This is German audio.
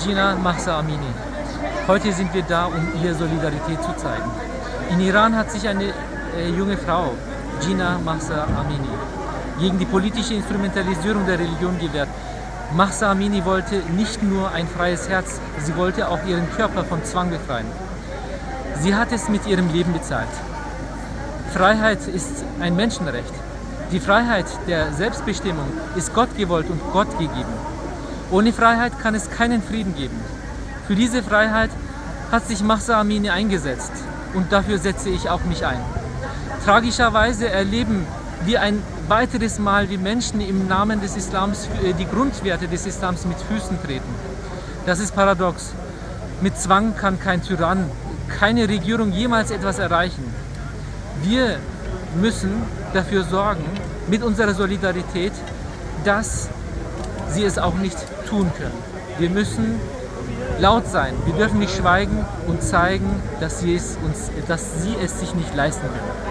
Gina Mahsa Amini. Heute sind wir da, um ihr Solidarität zu zeigen. In Iran hat sich eine äh, junge Frau, Gina Mahsa Amini, gegen die politische Instrumentalisierung der Religion gewehrt. Mahsa Amini wollte nicht nur ein freies Herz, sie wollte auch ihren Körper von Zwang befreien. Sie hat es mit ihrem Leben bezahlt. Freiheit ist ein Menschenrecht. Die Freiheit der Selbstbestimmung ist Gott gewollt und Gott gegeben. Ohne Freiheit kann es keinen Frieden geben. Für diese Freiheit hat sich Mahsa Amini eingesetzt und dafür setze ich auch mich ein. Tragischerweise erleben wir ein weiteres Mal, wie Menschen im Namen des Islams äh, die Grundwerte des Islams mit Füßen treten. Das ist paradox. Mit Zwang kann kein Tyrann, keine Regierung jemals etwas erreichen. Wir müssen dafür sorgen, mit unserer Solidarität, dass sie es auch nicht tun können. Wir müssen laut sein, wir dürfen nicht schweigen und zeigen, dass sie es, uns, dass sie es sich nicht leisten können.